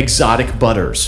exotic butters.